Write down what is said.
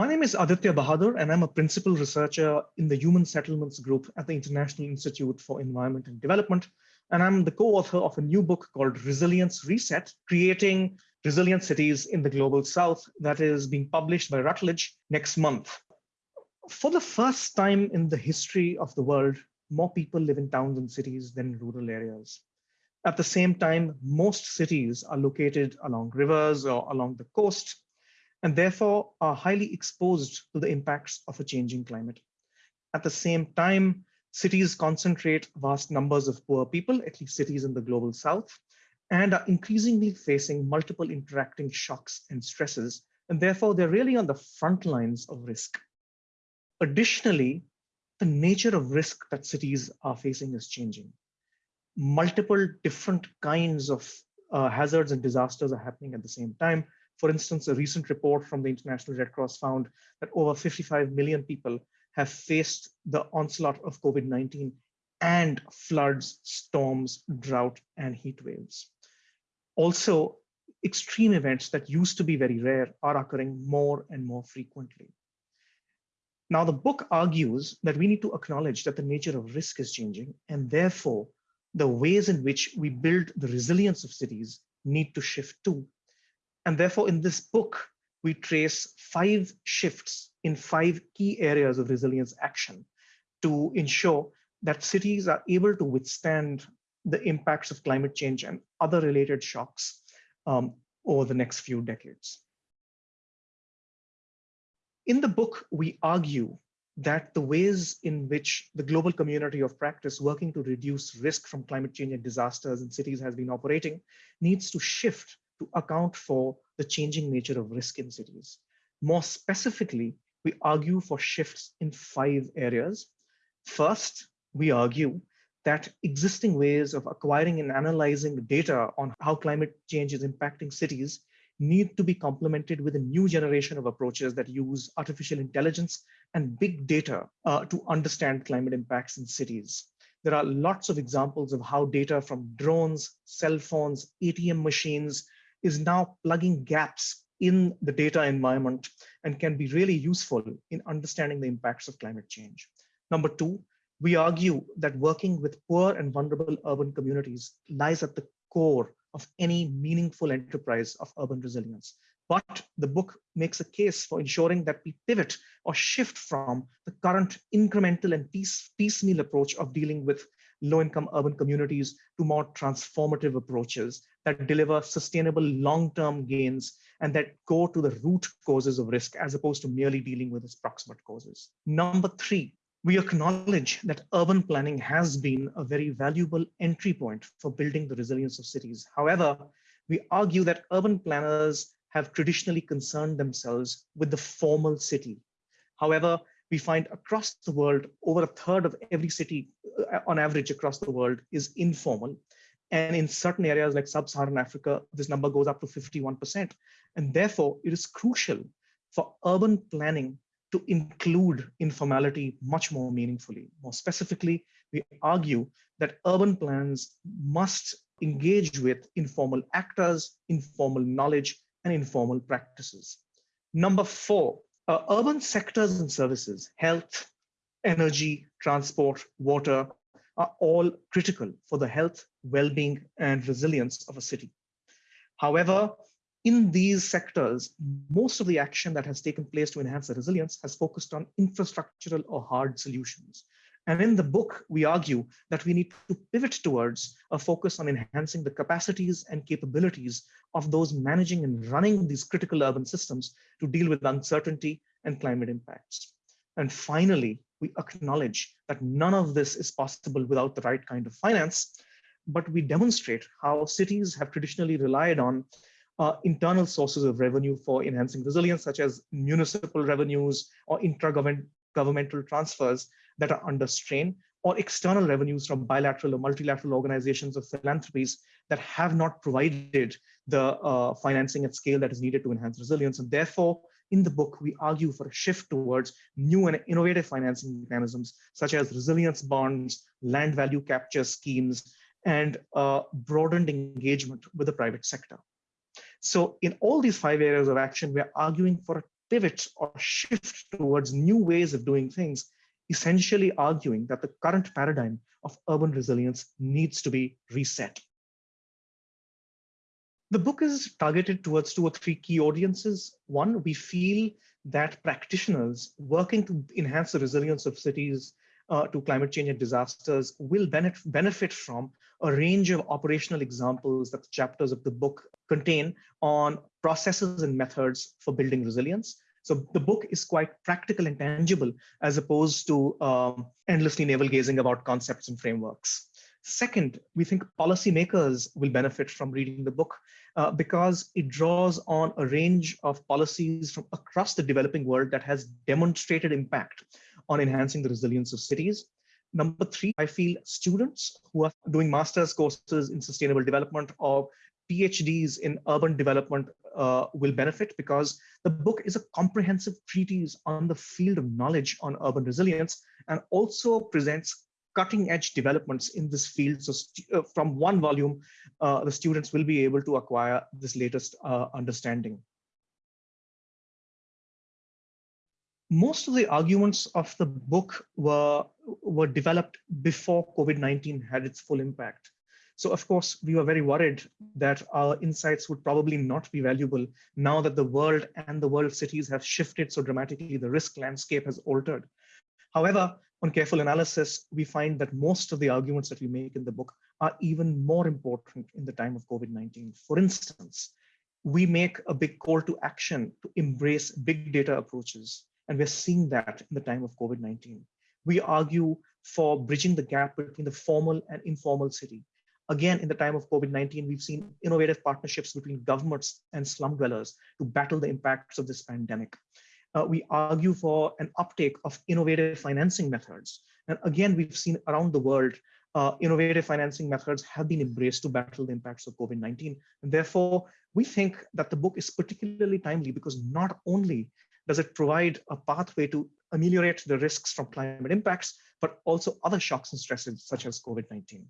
My name is Aditya Bahadur, and I'm a principal researcher in the Human Settlements Group at the International Institute for Environment and Development. And I'm the co-author of a new book called Resilience Reset, Creating Resilient Cities in the Global South that is being published by Routledge next month. For the first time in the history of the world, more people live in towns and cities than rural areas. At the same time, most cities are located along rivers or along the coast, and therefore are highly exposed to the impacts of a changing climate. At the same time, cities concentrate vast numbers of poor people, at least cities in the global south, and are increasingly facing multiple interacting shocks and stresses, and therefore they're really on the front lines of risk. Additionally, the nature of risk that cities are facing is changing. Multiple different kinds of uh, hazards and disasters are happening at the same time, for instance, a recent report from the International Red Cross found that over 55 million people have faced the onslaught of COVID-19 and floods, storms, drought, and heat waves. Also, extreme events that used to be very rare are occurring more and more frequently. Now, the book argues that we need to acknowledge that the nature of risk is changing, and therefore, the ways in which we build the resilience of cities need to shift too. And therefore, in this book, we trace five shifts in five key areas of resilience action to ensure that cities are able to withstand the impacts of climate change and other related shocks um, over the next few decades. In the book, we argue that the ways in which the global community of practice working to reduce risk from climate change and disasters in cities has been operating needs to shift to account for the changing nature of risk in cities. More specifically, we argue for shifts in five areas. First, we argue that existing ways of acquiring and analyzing data on how climate change is impacting cities need to be complemented with a new generation of approaches that use artificial intelligence and big data uh, to understand climate impacts in cities. There are lots of examples of how data from drones, cell phones, ATM machines, is now plugging gaps in the data environment and can be really useful in understanding the impacts of climate change. Number two, we argue that working with poor and vulnerable urban communities lies at the core of any meaningful enterprise of urban resilience. But the book makes a case for ensuring that we pivot or shift from the current incremental and piece, piecemeal approach of dealing with low-income urban communities to more transformative approaches that deliver sustainable long-term gains and that go to the root causes of risk as opposed to merely dealing with its proximate causes. Number three, we acknowledge that urban planning has been a very valuable entry point for building the resilience of cities. However, we argue that urban planners have traditionally concerned themselves with the formal city. However, we find across the world, over a third of every city uh, on average across the world is informal. And in certain areas like sub-Saharan Africa, this number goes up to 51%. And therefore, it is crucial for urban planning to include informality much more meaningfully. More specifically, we argue that urban plans must engage with informal actors, informal knowledge, and informal practices. Number four, uh, urban sectors and services, health, energy, transport, water, are all critical for the health, well-being, and resilience of a city. However, in these sectors, most of the action that has taken place to enhance the resilience has focused on infrastructural or hard solutions. And in the book, we argue that we need to pivot towards a focus on enhancing the capacities and capabilities of those managing and running these critical urban systems to deal with uncertainty and climate impacts. And finally, we acknowledge that none of this is possible without the right kind of finance, but we demonstrate how cities have traditionally relied on uh, internal sources of revenue for enhancing resilience, such as municipal revenues or intra-governmental transfers that are under strain, or external revenues from bilateral or multilateral organizations of philanthropies that have not provided the uh, financing at scale that is needed to enhance resilience. And therefore, in the book, we argue for a shift towards new and innovative financing mechanisms, such as resilience bonds, land value capture schemes, and uh, broadened engagement with the private sector. So in all these five areas of action, we're arguing for a pivot or shift towards new ways of doing things, essentially arguing that the current paradigm of urban resilience needs to be reset. The book is targeted towards two or three key audiences. One, we feel that practitioners working to enhance the resilience of cities uh, to climate change and disasters will benefit, benefit from a range of operational examples that the chapters of the book contain on processes and methods for building resilience. So the book is quite practical and tangible as opposed to um, endlessly navel gazing about concepts and frameworks. Second, we think policymakers will benefit from reading the book uh, because it draws on a range of policies from across the developing world that has demonstrated impact on enhancing the resilience of cities. Number three, I feel students who are doing master's courses in sustainable development or PhDs in urban development uh, will benefit because the book is a comprehensive treatise on the field of knowledge on urban resilience and also presents cutting edge developments in this field. So uh, from one volume, uh, the students will be able to acquire this latest uh, understanding. Most of the arguments of the book were, were developed before COVID-19 had its full impact. So of course, we were very worried that our insights would probably not be valuable now that the world and the world cities have shifted so dramatically, the risk landscape has altered. However, on careful analysis, we find that most of the arguments that we make in the book are even more important in the time of COVID-19. For instance, we make a big call to action to embrace big data approaches, and we're seeing that in the time of COVID-19. We argue for bridging the gap between the formal and informal city. Again, in the time of COVID-19, we've seen innovative partnerships between governments and slum dwellers to battle the impacts of this pandemic uh, we argue for an uptake of innovative financing methods. And again, we've seen around the world, uh, innovative financing methods have been embraced to battle the impacts of COVID-19. And therefore, we think that the book is particularly timely because not only does it provide a pathway to ameliorate the risks from climate impacts, but also other shocks and stresses such as COVID-19.